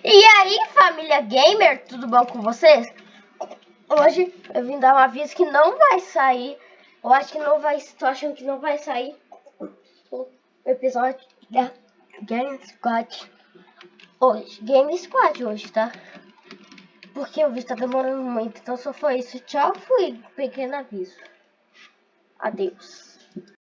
E aí, família gamer, tudo bom com vocês? Hoje eu vim dar um aviso que não vai sair. Eu acho que não vai. Tô achando que não vai sair o episódio da Game Squad hoje. Game Squad hoje, tá? Porque o vídeo tá demorando muito. Então só foi isso. Tchau, fui. Pequeno aviso. Adeus.